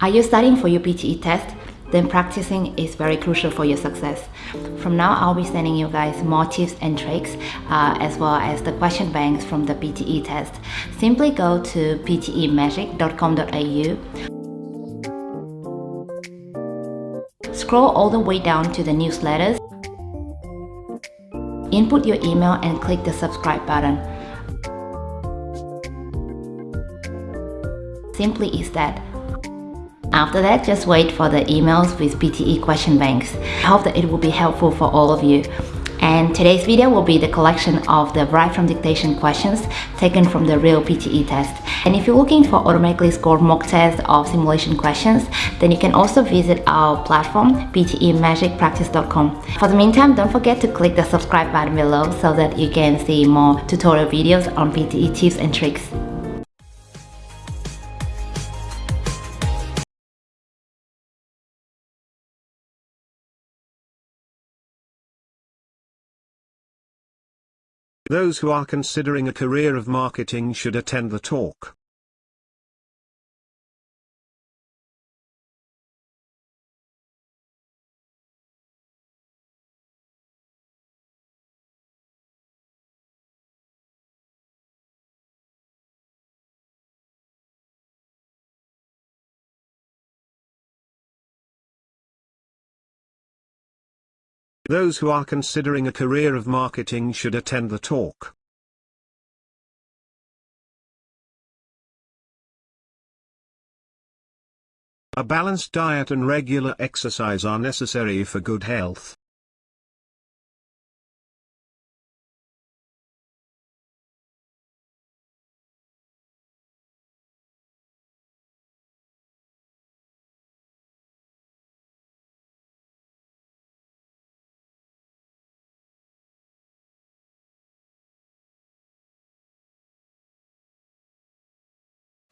Are you studying for your PTE test? Then practicing is very crucial for your success. From now, I'll be sending you guys more tips and tricks uh, as well as the question banks from the PTE test. Simply go to ptemagic.com.au Scroll all the way down to the newsletters. Input your email and click the subscribe button. Simply is that. After that, just wait for the emails with PTE question banks. I hope that it will be helpful for all of you. And today's video will be the collection of the write from dictation questions taken from the real PTE test. And if you're looking for automatically scored mock tests of simulation questions, then you can also visit our platform, ptemagicpractice.com. For the meantime, don't forget to click the subscribe button below so that you can see more tutorial videos on PTE tips and tricks. Those who are considering a career of marketing should attend the talk. Those who are considering a career of marketing should attend the talk. A balanced diet and regular exercise are necessary for good health.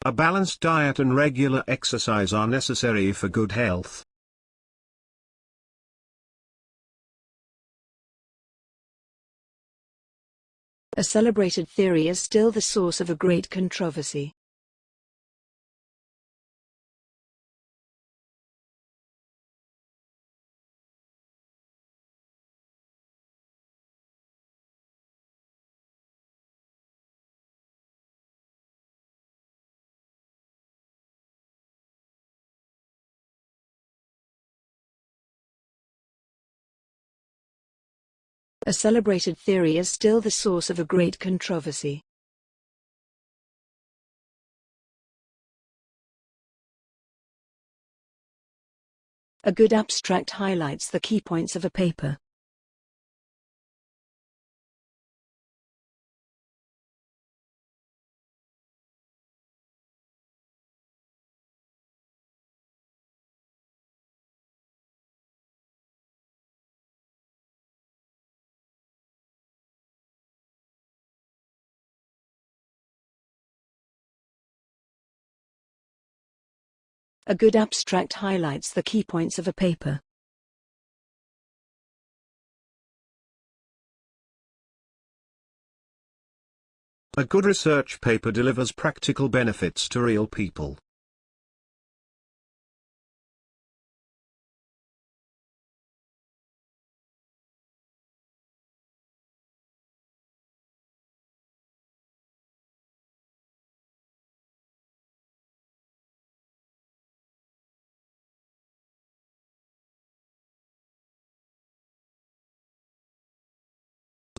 A balanced diet and regular exercise are necessary for good health. A celebrated theory is still the source of a great controversy. A celebrated theory is still the source of a great controversy. A good abstract highlights the key points of a paper. A good abstract highlights the key points of a paper. A good research paper delivers practical benefits to real people.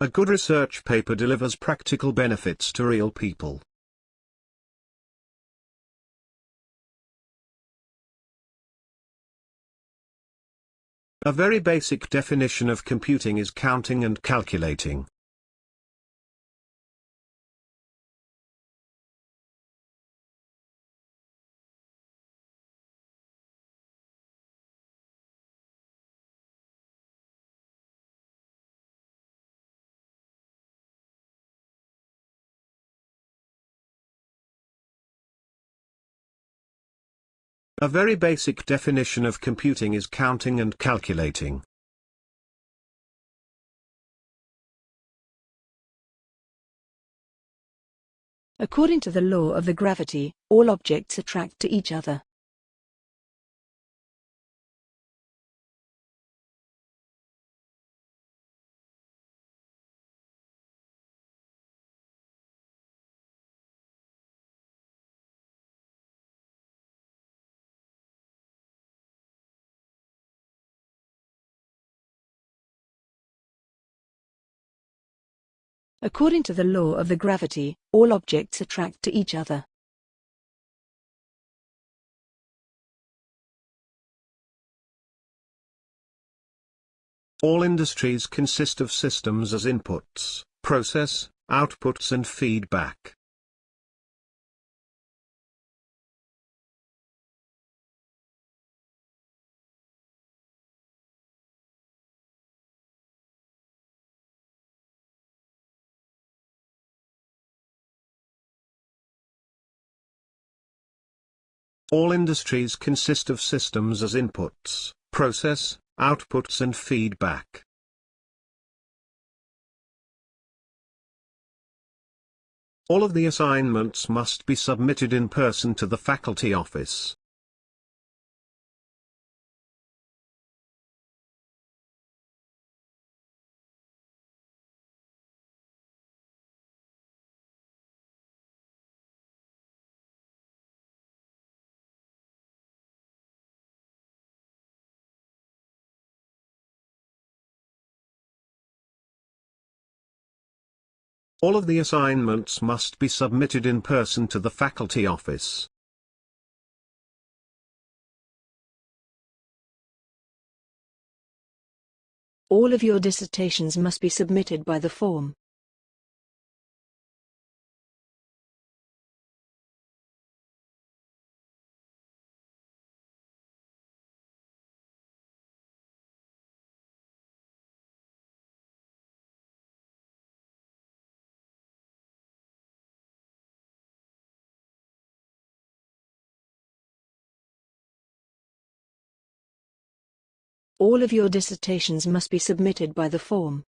A good research paper delivers practical benefits to real people. A very basic definition of computing is counting and calculating. A very basic definition of computing is counting and calculating. According to the law of the gravity, all objects attract to each other. According to the law of the gravity, all objects attract to each other. All industries consist of systems as inputs, process, outputs and feedback. All industries consist of systems as inputs, process, outputs and feedback. All of the assignments must be submitted in person to the faculty office. All of the assignments must be submitted in person to the faculty office. All of your dissertations must be submitted by the form. All of your dissertations must be submitted by the form.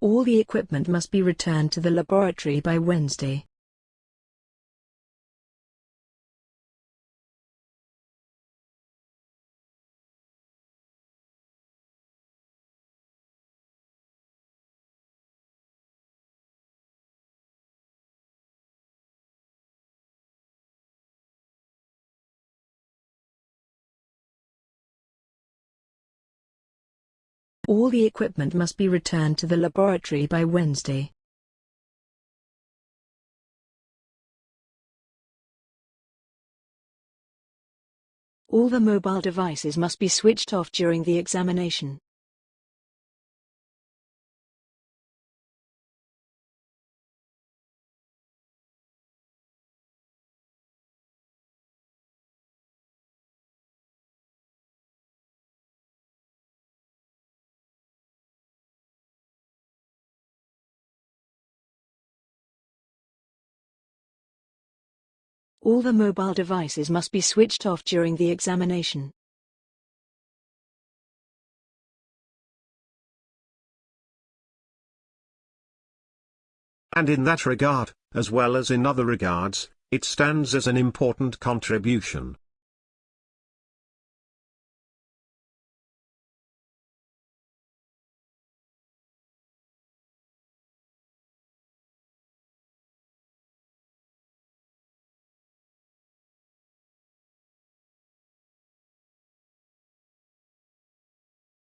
All the equipment must be returned to the laboratory by Wednesday. All the equipment must be returned to the laboratory by Wednesday. All the mobile devices must be switched off during the examination. All the mobile devices must be switched off during the examination. And in that regard, as well as in other regards, it stands as an important contribution.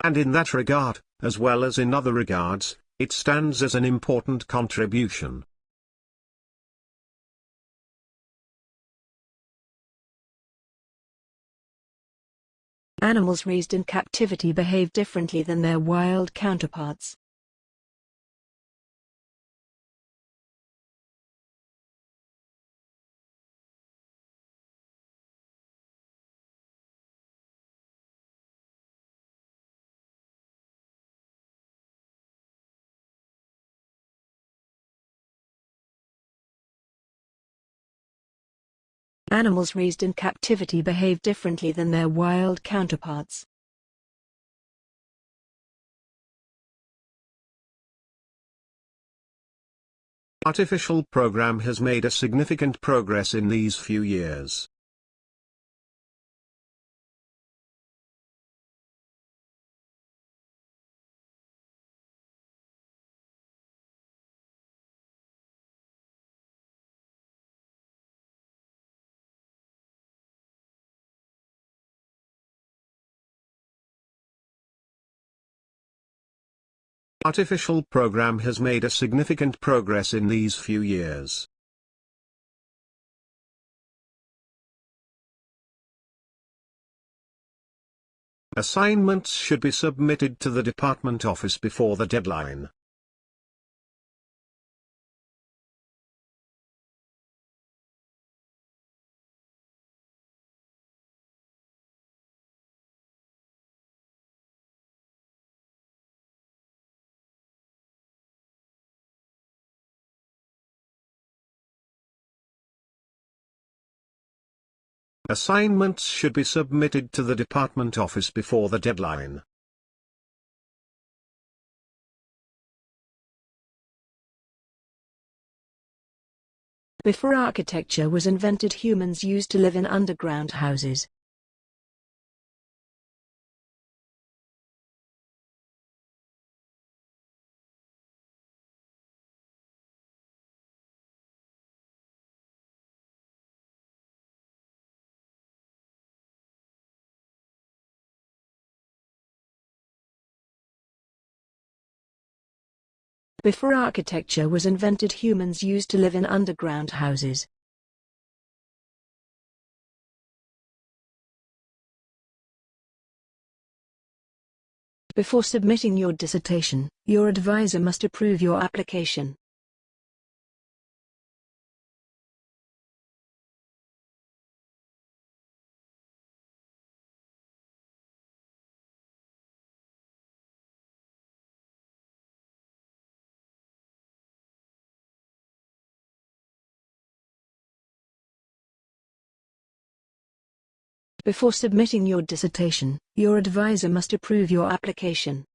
And in that regard, as well as in other regards, it stands as an important contribution. Animals raised in captivity behave differently than their wild counterparts. Animals raised in captivity behave differently than their wild counterparts. Artificial program has made a significant progress in these few years. Artificial program has made a significant progress in these few years. Assignments should be submitted to the department office before the deadline. Assignments should be submitted to the department office before the deadline. Before architecture was invented humans used to live in underground houses. Before architecture was invented humans used to live in underground houses. Before submitting your dissertation, your advisor must approve your application. Before submitting your dissertation, your advisor must approve your application.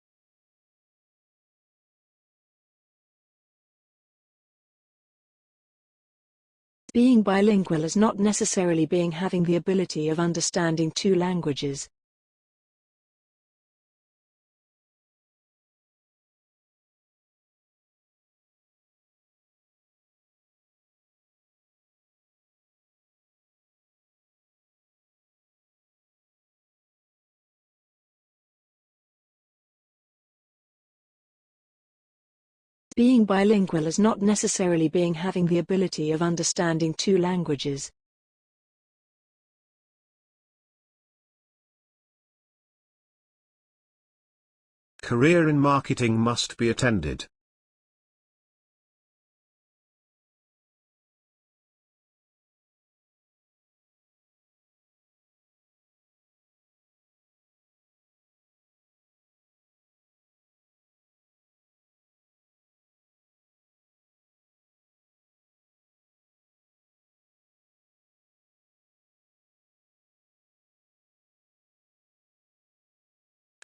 Being bilingual is not necessarily being having the ability of understanding two languages. Being bilingual is not necessarily being having the ability of understanding two languages. Career in marketing must be attended.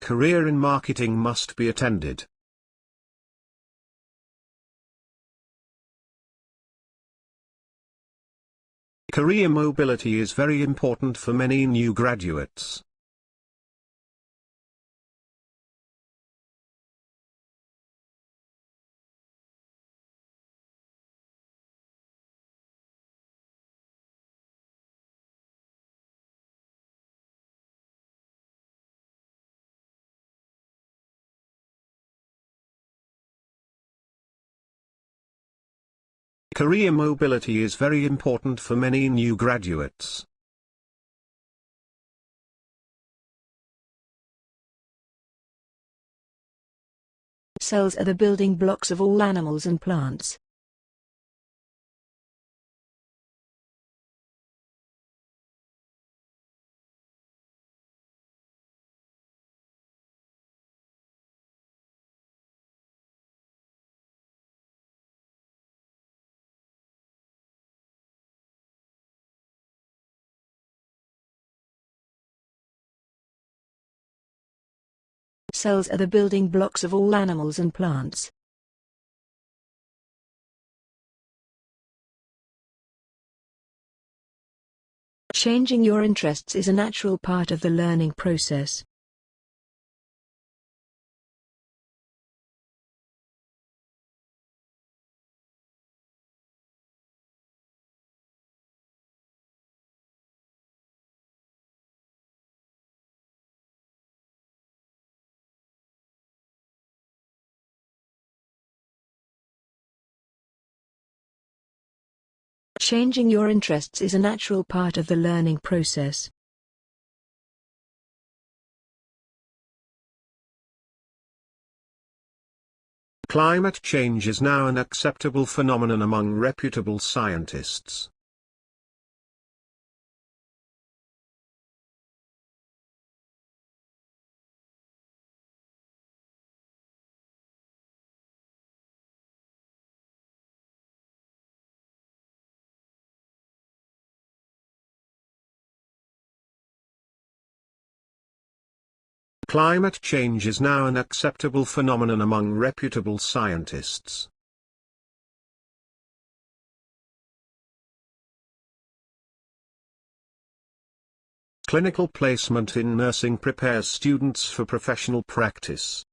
Career in marketing must be attended. Career mobility is very important for many new graduates. Career mobility is very important for many new graduates. Cells are the building blocks of all animals and plants. Cells are the building blocks of all animals and plants. Changing your interests is a natural part of the learning process. Changing your interests is a natural part of the learning process. Climate change is now an acceptable phenomenon among reputable scientists. Climate change is now an acceptable phenomenon among reputable scientists. Clinical placement in nursing prepares students for professional practice.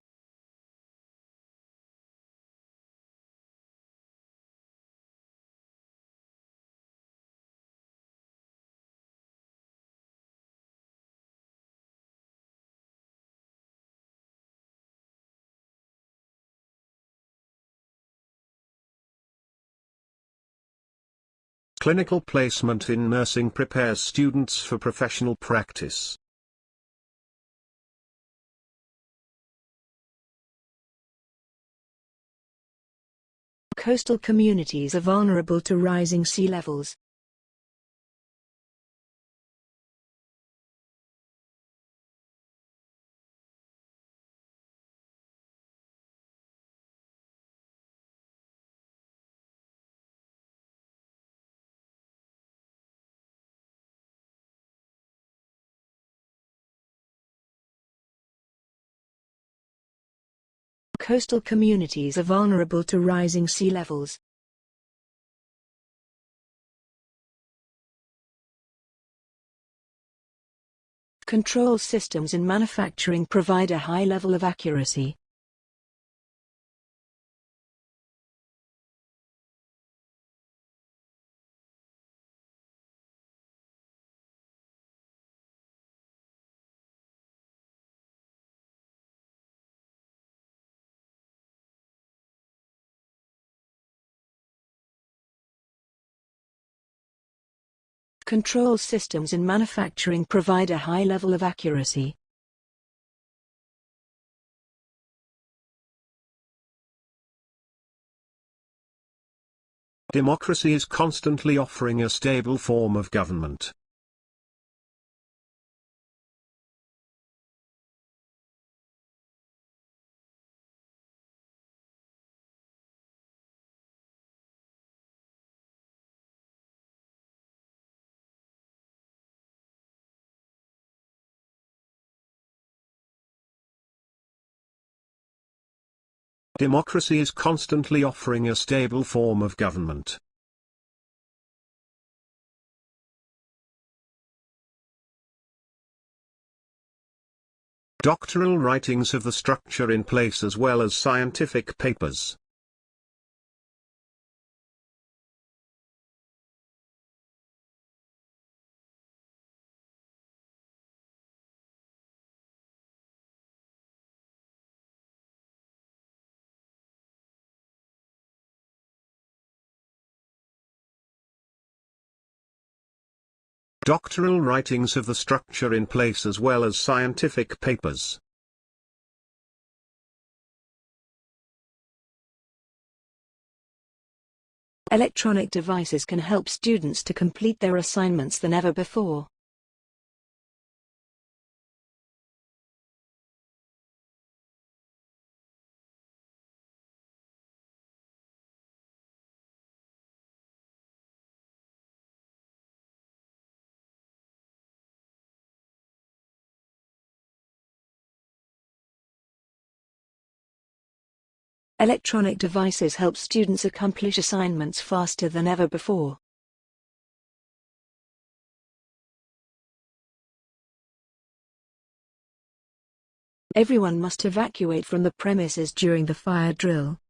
Clinical placement in nursing prepares students for professional practice. Coastal communities are vulnerable to rising sea levels. Coastal communities are vulnerable to rising sea levels. Control systems in manufacturing provide a high level of accuracy. Control systems in manufacturing provide a high level of accuracy. Democracy is constantly offering a stable form of government. Democracy is constantly offering a stable form of government. Doctoral writings have the structure in place as well as scientific papers. Doctoral writings have the structure in place as well as scientific papers. Electronic devices can help students to complete their assignments than ever before. Electronic devices help students accomplish assignments faster than ever before. Everyone must evacuate from the premises during the fire drill.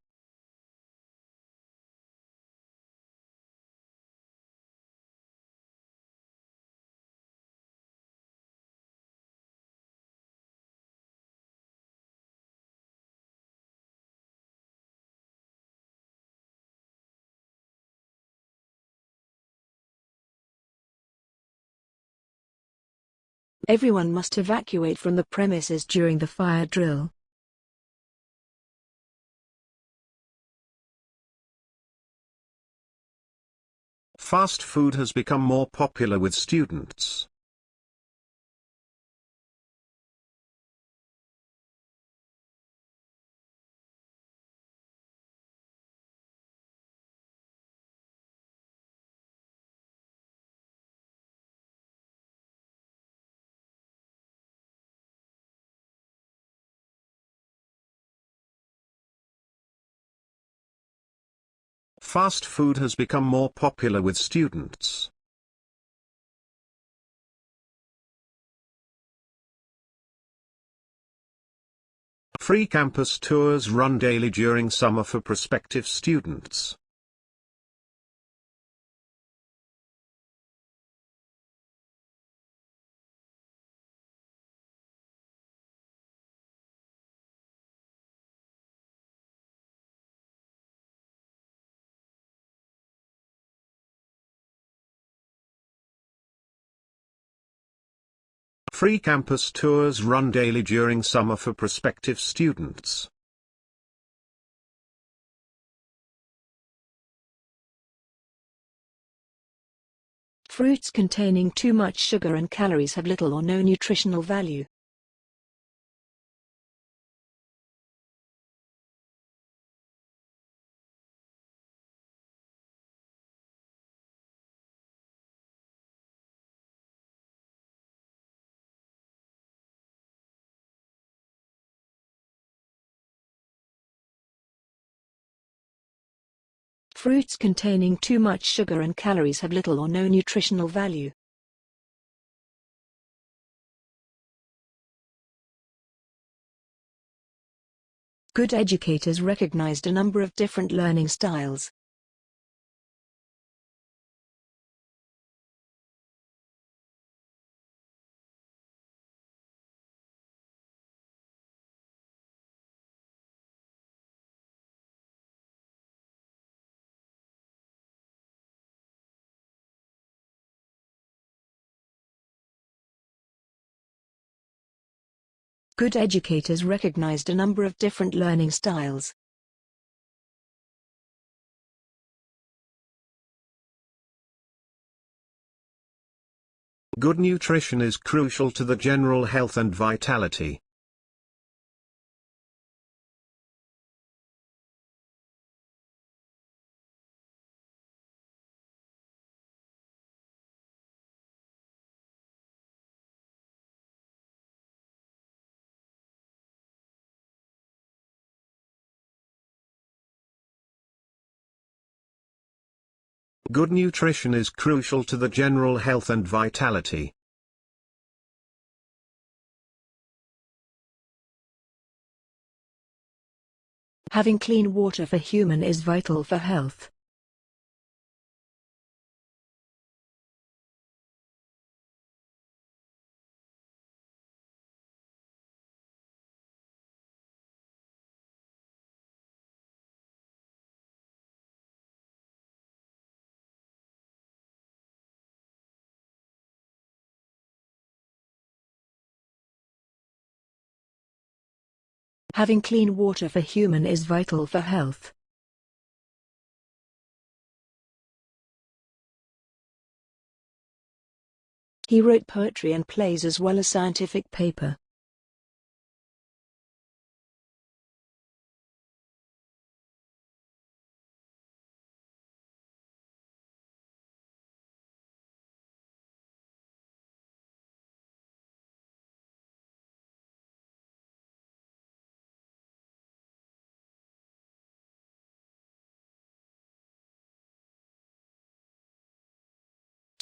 Everyone must evacuate from the premises during the fire drill. Fast food has become more popular with students. Fast food has become more popular with students. Free campus tours run daily during summer for prospective students. Free campus tours run daily during summer for prospective students. Fruits containing too much sugar and calories have little or no nutritional value. Fruits containing too much sugar and calories have little or no nutritional value. Good educators recognized a number of different learning styles. Good educators recognized a number of different learning styles. Good nutrition is crucial to the general health and vitality. Good nutrition is crucial to the general health and vitality. Having clean water for human is vital for health. Having clean water for human is vital for health. He wrote poetry and plays as well as scientific paper.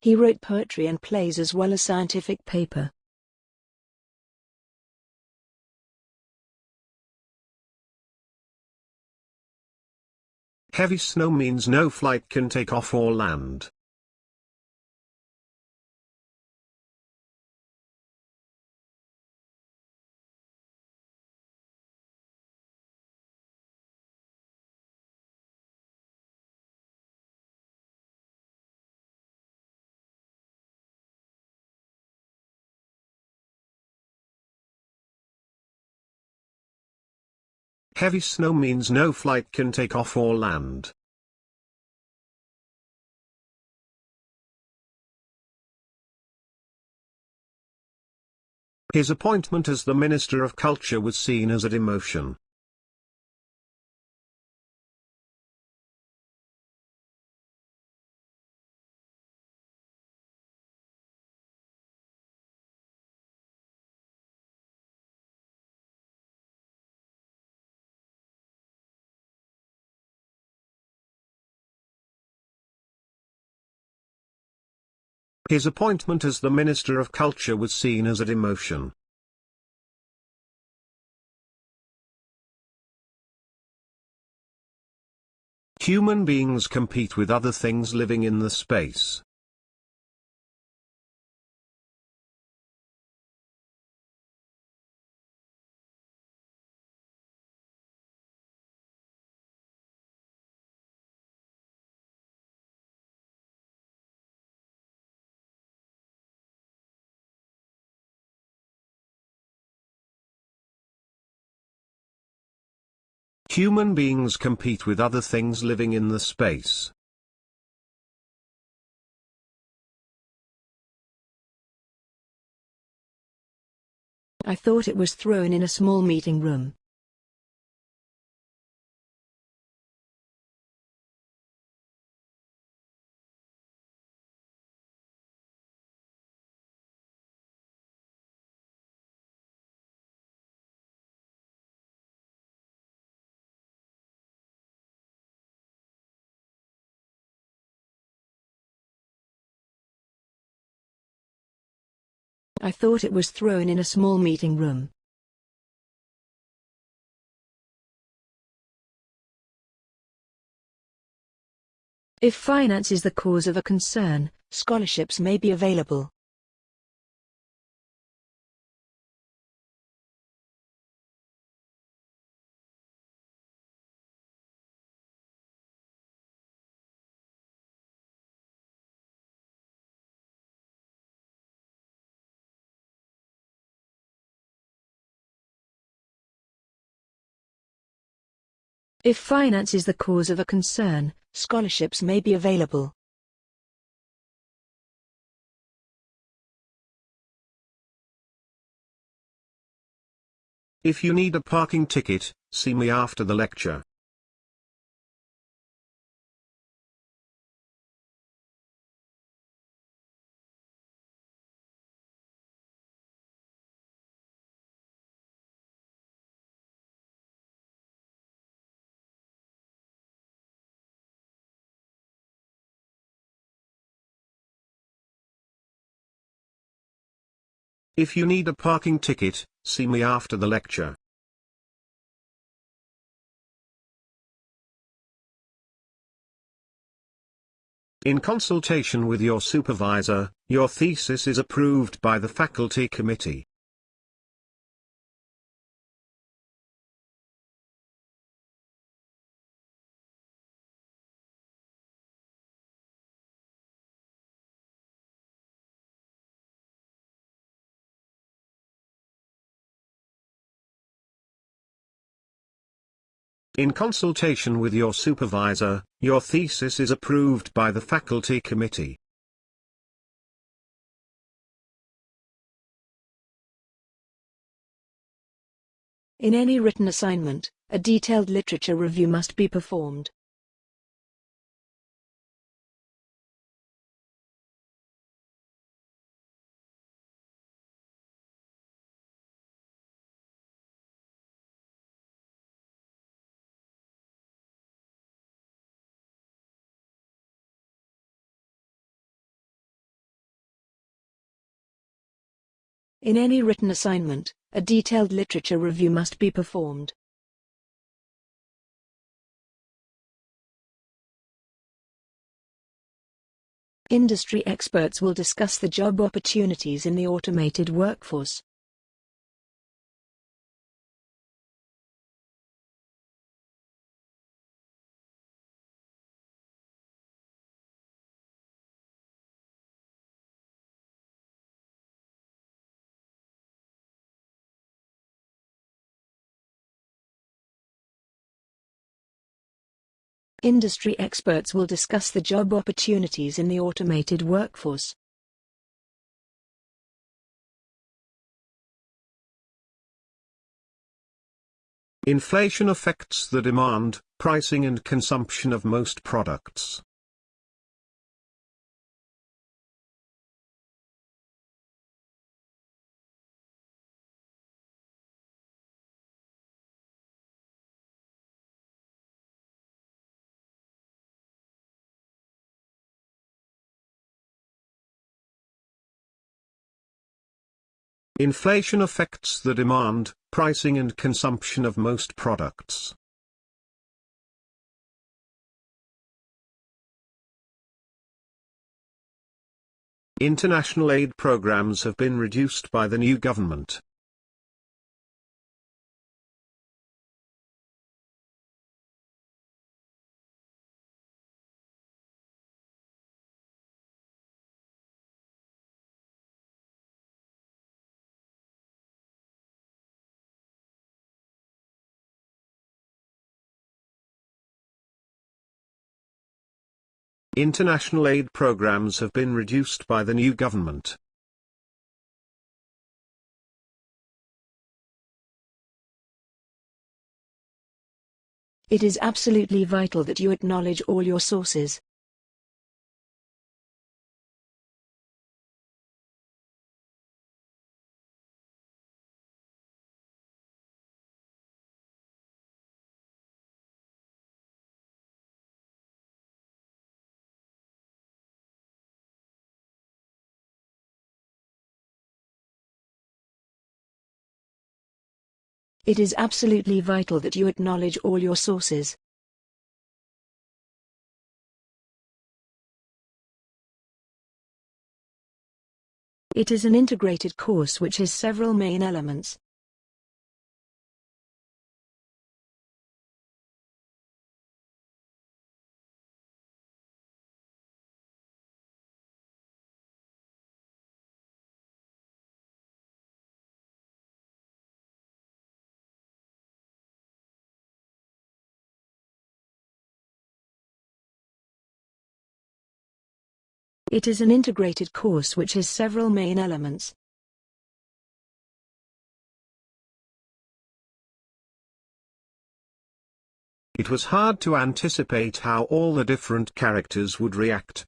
He wrote poetry and plays as well as scientific paper. Heavy snow means no flight can take off or land. Heavy snow means no flight can take off or land. His appointment as the Minister of Culture was seen as a demotion. His appointment as the Minister of Culture was seen as a demotion. Human beings compete with other things living in the space. Human beings compete with other things living in the space. I thought it was thrown in a small meeting room. I thought it was thrown in a small meeting room. If finance is the cause of a concern, scholarships may be available. If finance is the cause of a concern, scholarships may be available. If you need a parking ticket, see me after the lecture. If you need a parking ticket, see me after the lecture. In consultation with your supervisor, your thesis is approved by the faculty committee. In consultation with your supervisor, your thesis is approved by the faculty committee. In any written assignment, a detailed literature review must be performed. In any written assignment, a detailed literature review must be performed. Industry experts will discuss the job opportunities in the automated workforce. Industry experts will discuss the job opportunities in the automated workforce. Inflation affects the demand, pricing and consumption of most products. Inflation affects the demand, pricing and consumption of most products. International aid programs have been reduced by the new government. International aid programs have been reduced by the new government. It is absolutely vital that you acknowledge all your sources. It is absolutely vital that you acknowledge all your sources. It is an integrated course which has several main elements. It is an integrated course which has several main elements. It was hard to anticipate how all the different characters would react.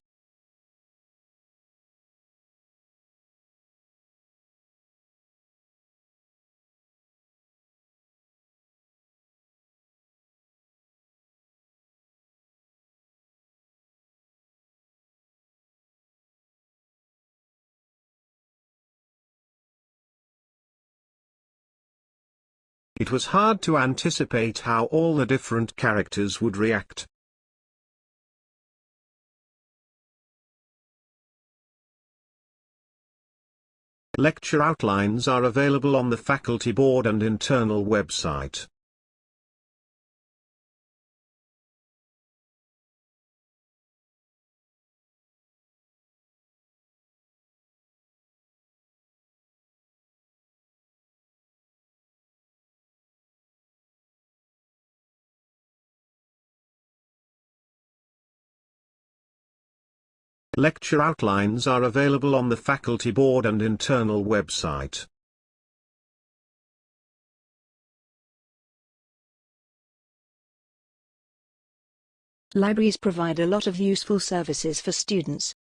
It was hard to anticipate how all the different characters would react. Lecture outlines are available on the faculty board and internal website. Lecture outlines are available on the faculty board and internal website. Libraries provide a lot of useful services for students.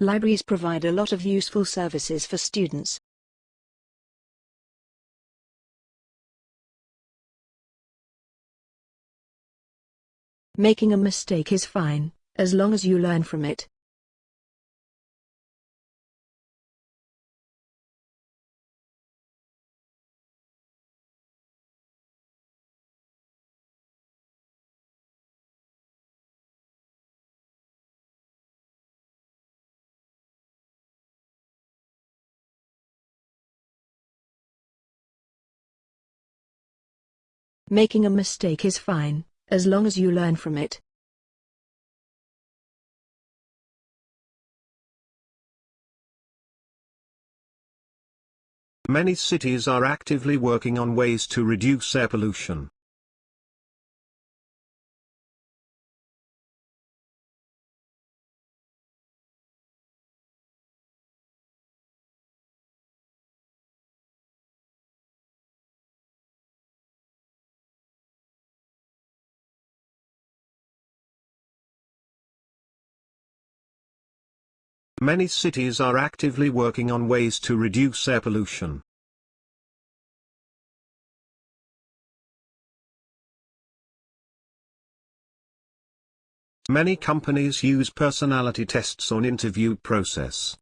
Libraries provide a lot of useful services for students. Making a mistake is fine, as long as you learn from it. Making a mistake is fine, as long as you learn from it. Many cities are actively working on ways to reduce air pollution. Many cities are actively working on ways to reduce air pollution. Many companies use personality tests on interview process.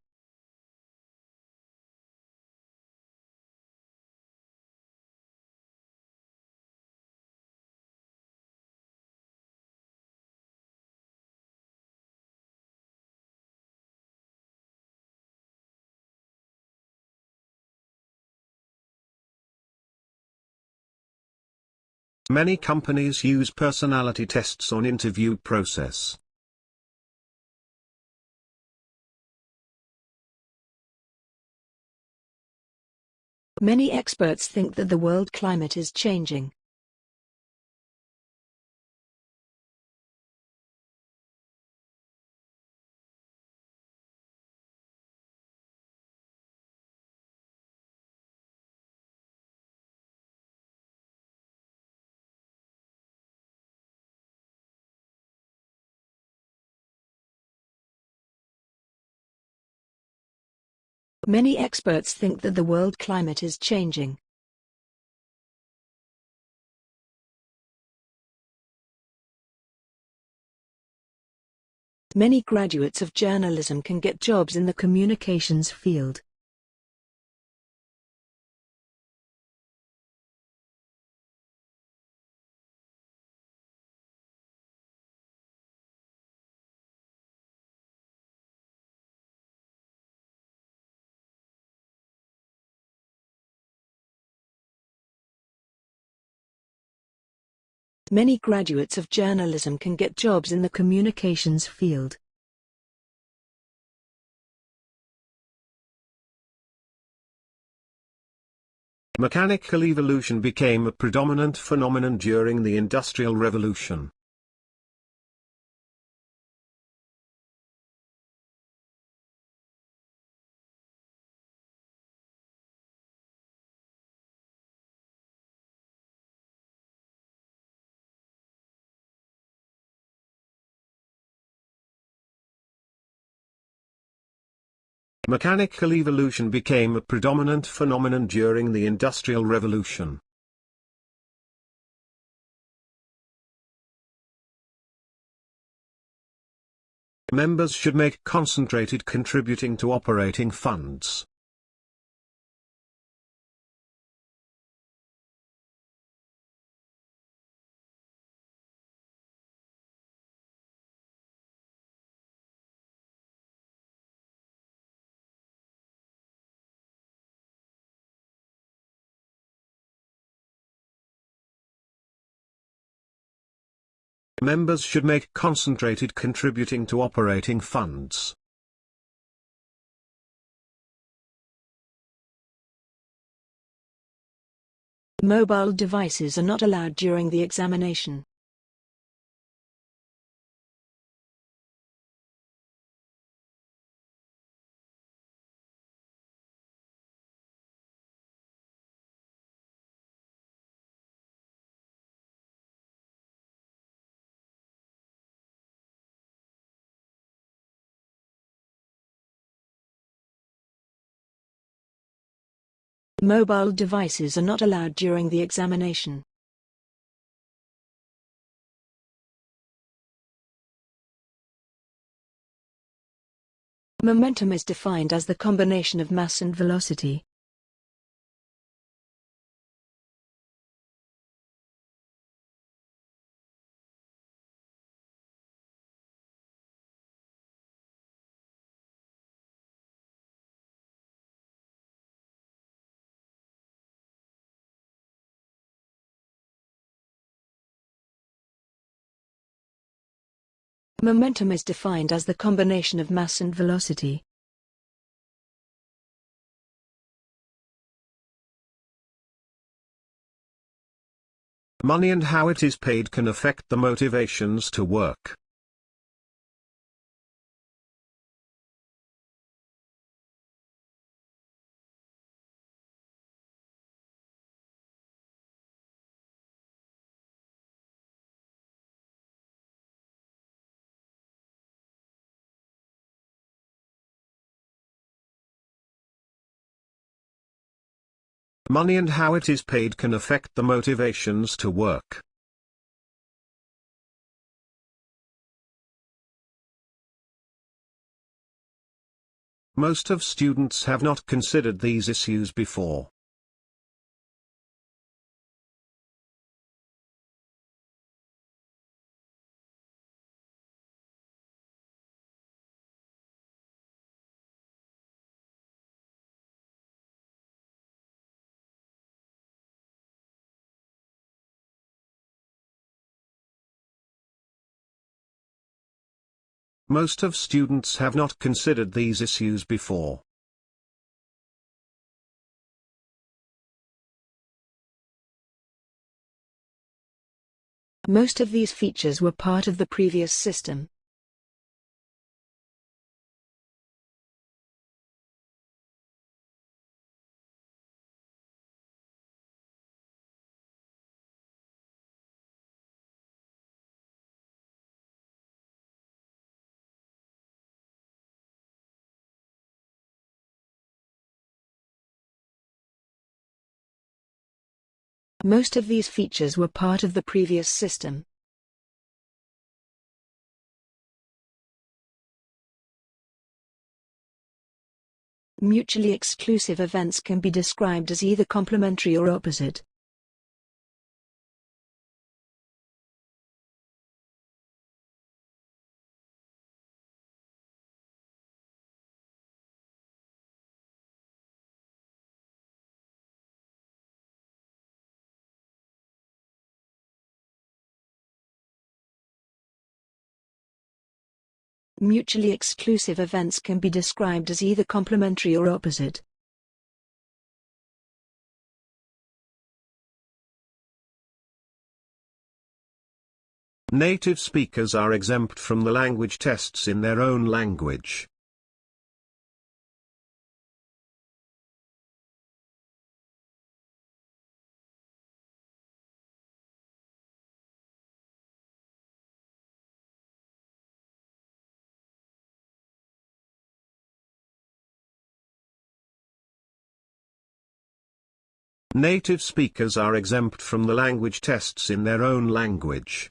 Many companies use personality tests on interview process. Many experts think that the world climate is changing. Many experts think that the world climate is changing. Many graduates of journalism can get jobs in the communications field. Many graduates of journalism can get jobs in the communications field. Mechanical evolution became a predominant phenomenon during the Industrial Revolution. Mechanical evolution became a predominant phenomenon during the Industrial Revolution. Members should make concentrated contributing to operating funds. Members should make concentrated contributing to operating funds. Mobile devices are not allowed during the examination. Mobile devices are not allowed during the examination. Momentum is defined as the combination of mass and velocity. Momentum is defined as the combination of mass and velocity. Money and how it is paid can affect the motivations to work. Money and how it is paid can affect the motivations to work. Most of students have not considered these issues before. Most of students have not considered these issues before. Most of these features were part of the previous system. Most of these features were part of the previous system. Mutually exclusive events can be described as either complementary or opposite. Mutually exclusive events can be described as either complementary or opposite. Native speakers are exempt from the language tests in their own language. Native speakers are exempt from the language tests in their own language.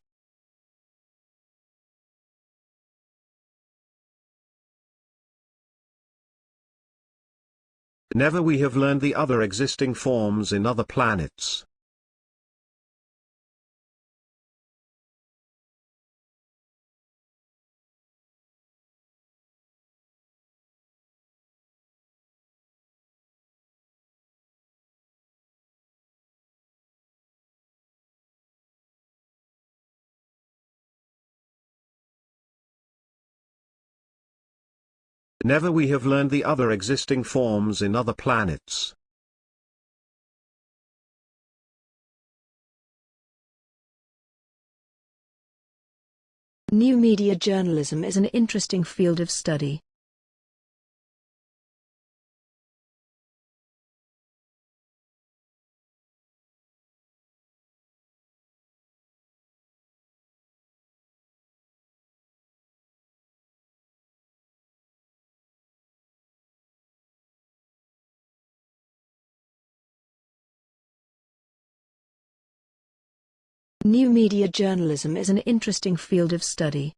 Never we have learned the other existing forms in other planets. Never we have learned the other existing forms in other planets. New media journalism is an interesting field of study. New media journalism is an interesting field of study.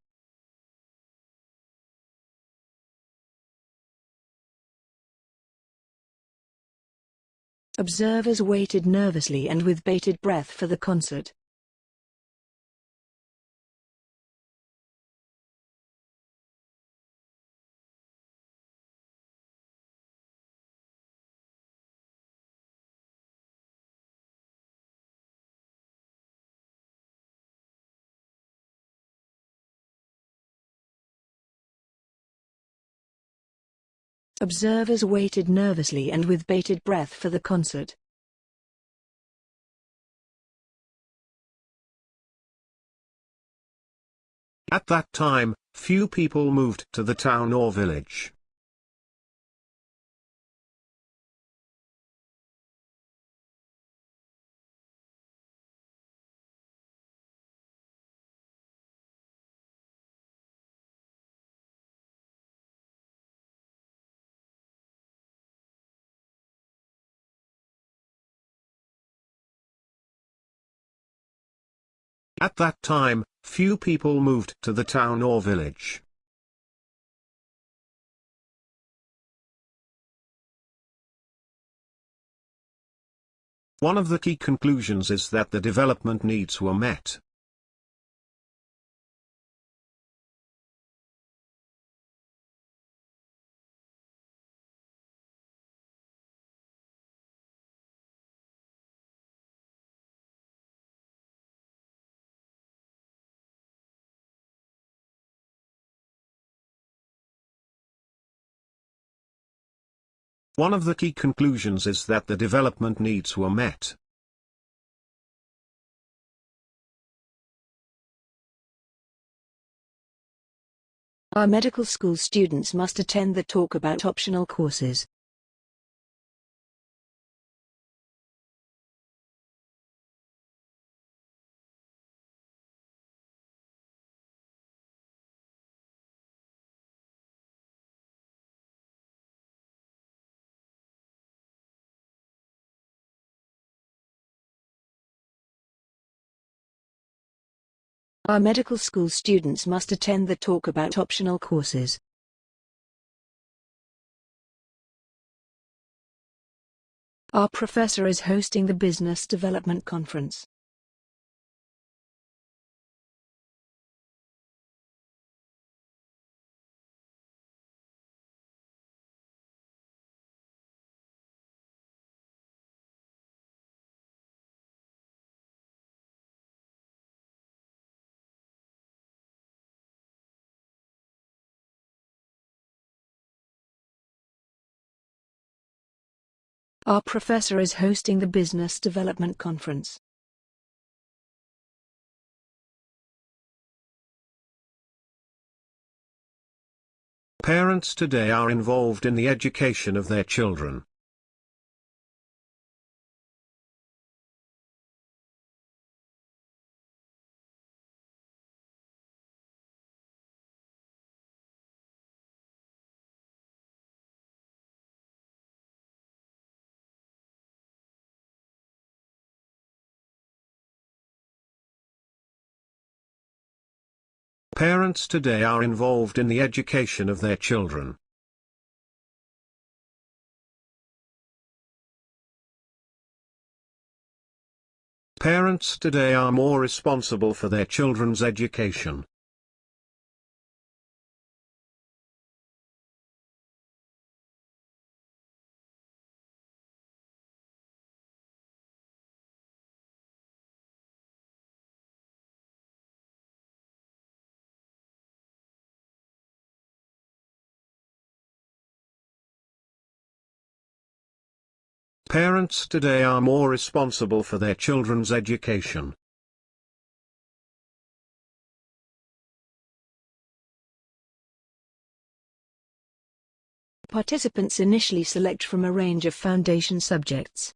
Observers waited nervously and with bated breath for the concert. Observers waited nervously and with bated breath for the concert. At that time, few people moved to the town or village. At that time, few people moved to the town or village. One of the key conclusions is that the development needs were met. One of the key conclusions is that the development needs were met. Our medical school students must attend the talk about optional courses. Our medical school students must attend the talk about optional courses. Our professor is hosting the Business Development Conference. Our professor is hosting the Business Development Conference. Parents today are involved in the education of their children. Parents today are involved in the education of their children. Parents today are more responsible for their children's education. Parents today are more responsible for their children's education. Participants initially select from a range of foundation subjects.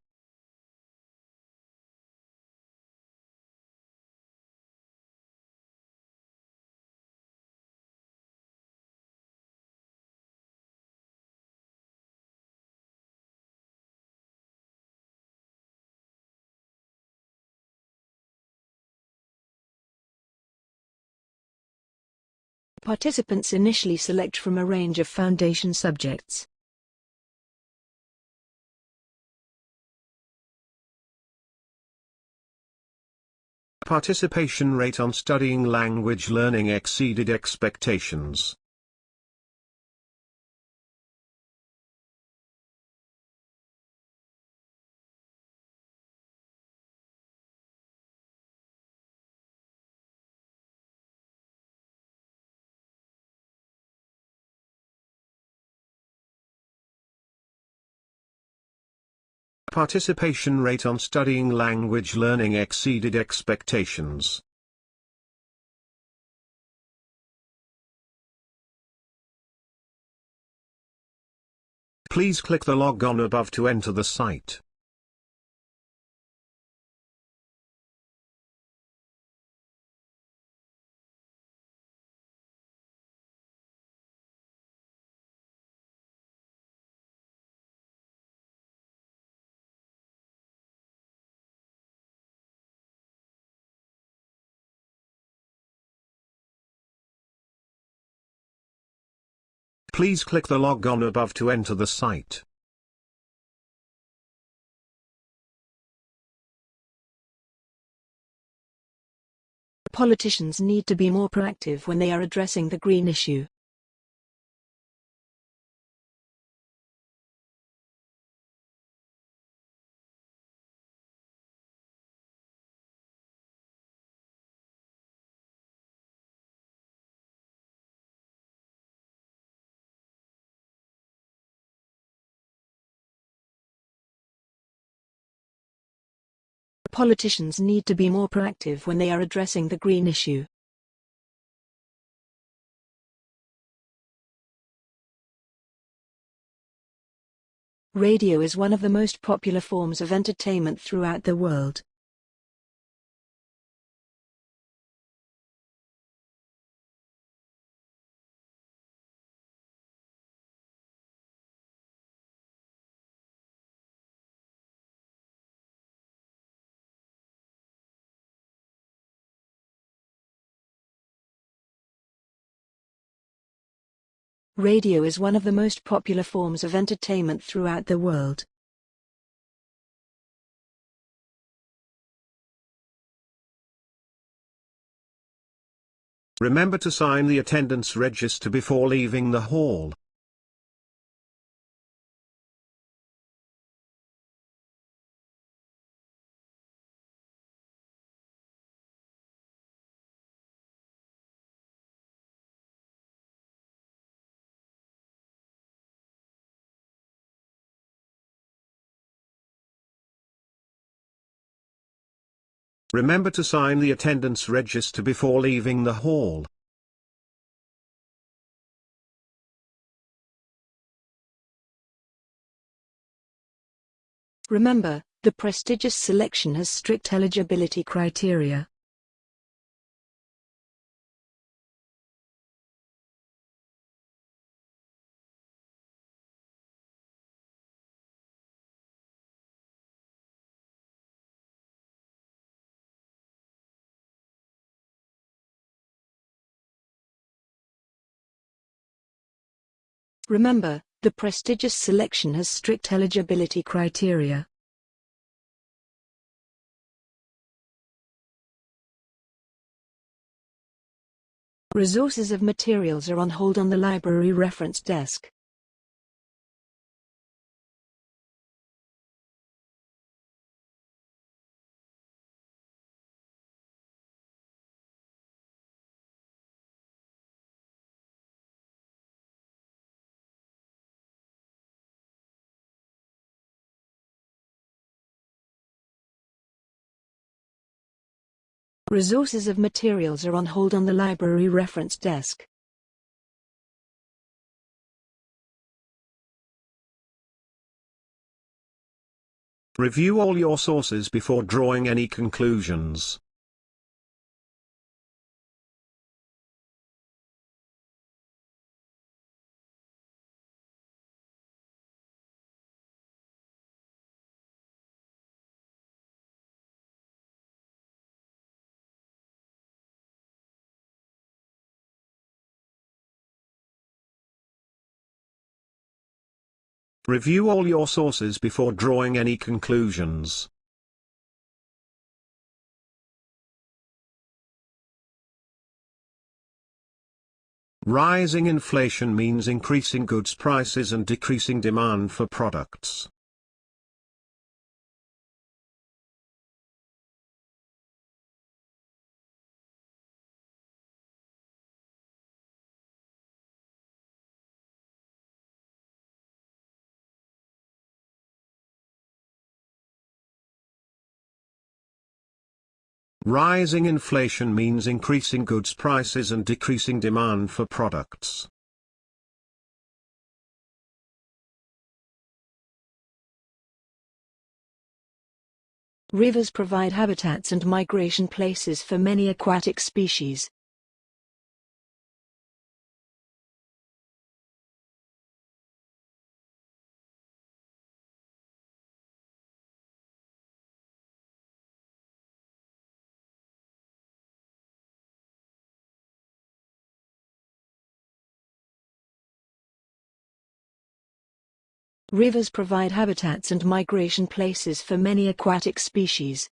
Participants initially select from a range of foundation subjects. Participation rate on studying language learning exceeded expectations. Participation rate on studying language learning exceeded expectations. Please click the log on above to enter the site. Please click the log on above to enter the site. Politicians need to be more proactive when they are addressing the green issue. Politicians need to be more proactive when they are addressing the green issue. Radio is one of the most popular forms of entertainment throughout the world. Radio is one of the most popular forms of entertainment throughout the world. Remember to sign the attendance register before leaving the hall. Remember to sign the attendance register before leaving the hall. Remember, the prestigious selection has strict eligibility criteria. Remember, the prestigious selection has strict eligibility criteria. Resources of materials are on hold on the library reference desk. Resources of materials are on hold on the library reference desk. Review all your sources before drawing any conclusions. Review all your sources before drawing any conclusions. Rising inflation means increasing goods prices and decreasing demand for products. Rising inflation means increasing goods prices and decreasing demand for products. Rivers provide habitats and migration places for many aquatic species. Rivers provide habitats and migration places for many aquatic species.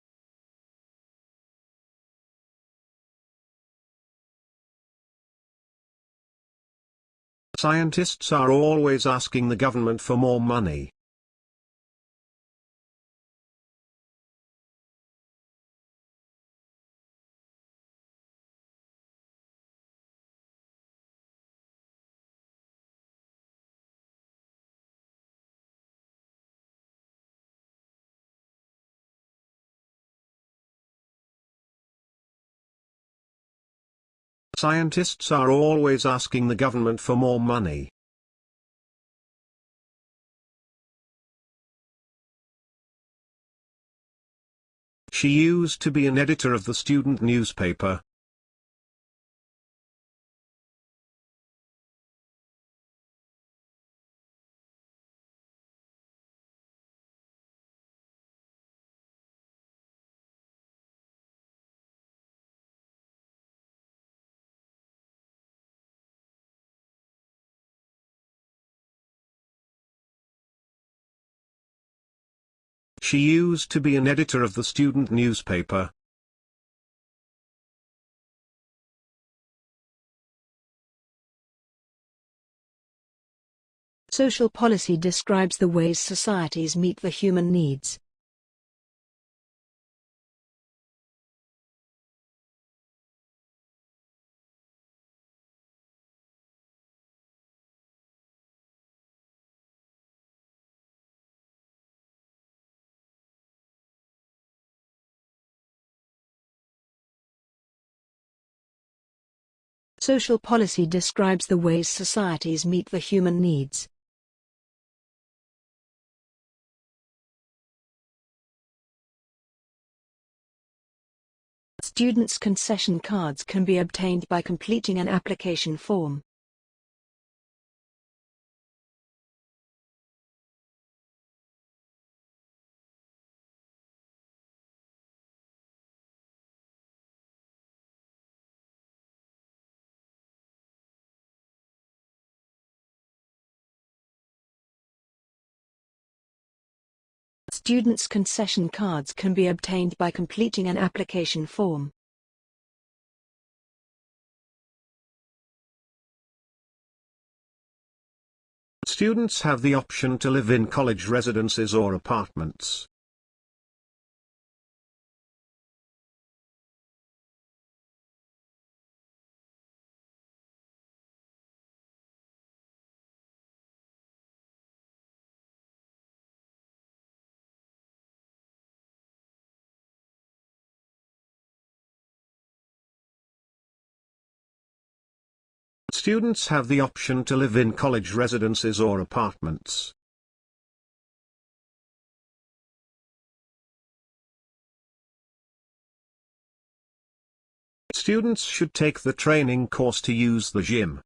Scientists are always asking the government for more money. Scientists are always asking the government for more money. She used to be an editor of the student newspaper. She used to be an editor of the student newspaper. Social policy describes the ways societies meet the human needs. Social policy describes the ways societies meet the human needs. Students' concession cards can be obtained by completing an application form. Students' concession cards can be obtained by completing an application form. Students have the option to live in college residences or apartments. Students have the option to live in college residences or apartments. Students should take the training course to use the gym.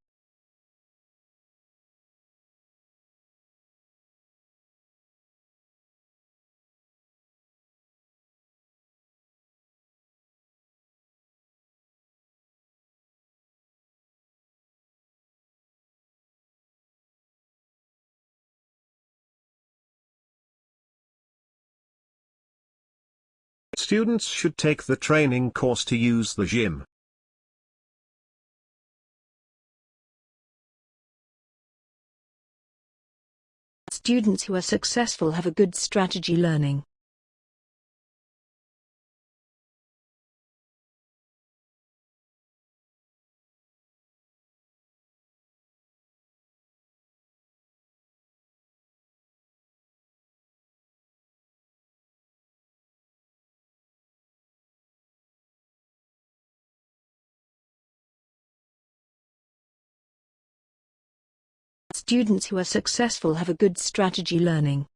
Students should take the training course to use the gym. Students who are successful have a good strategy learning. Students who are successful have a good strategy learning.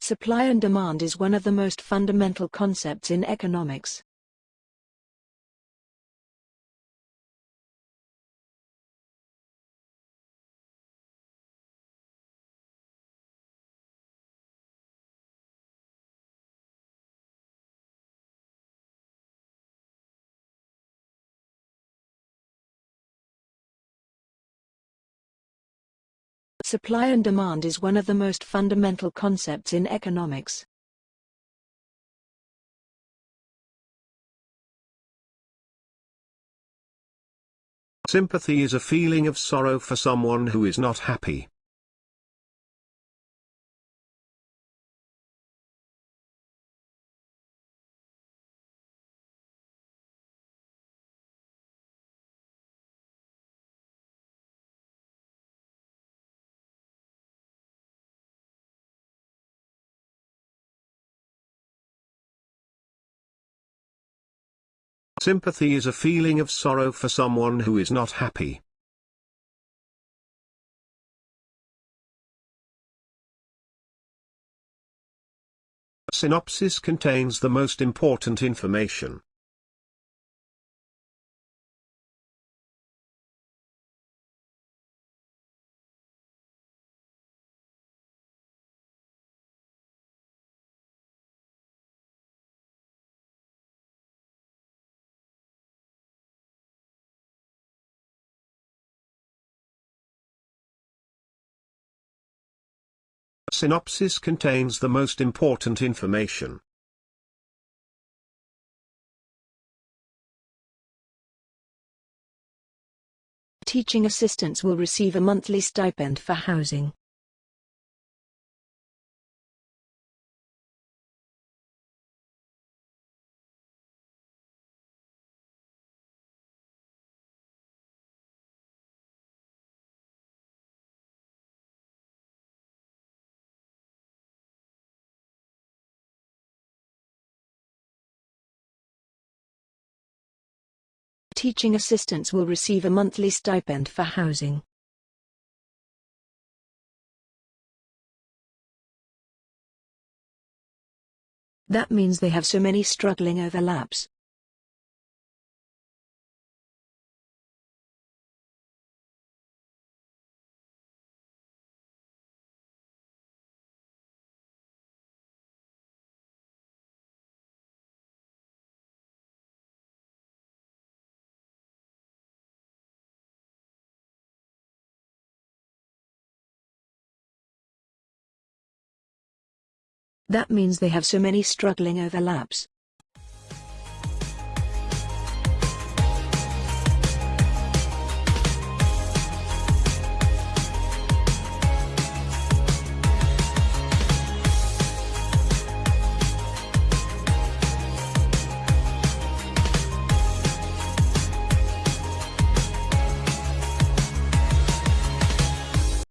Supply and demand is one of the most fundamental concepts in economics. Supply and demand is one of the most fundamental concepts in economics. Sympathy is a feeling of sorrow for someone who is not happy. Sympathy is a feeling of sorrow for someone who is not happy. Synopsis contains the most important information. Synopsis contains the most important information. Teaching assistants will receive a monthly stipend for housing. Teaching assistants will receive a monthly stipend for housing. That means they have so many struggling overlaps. That means they have so many struggling overlaps.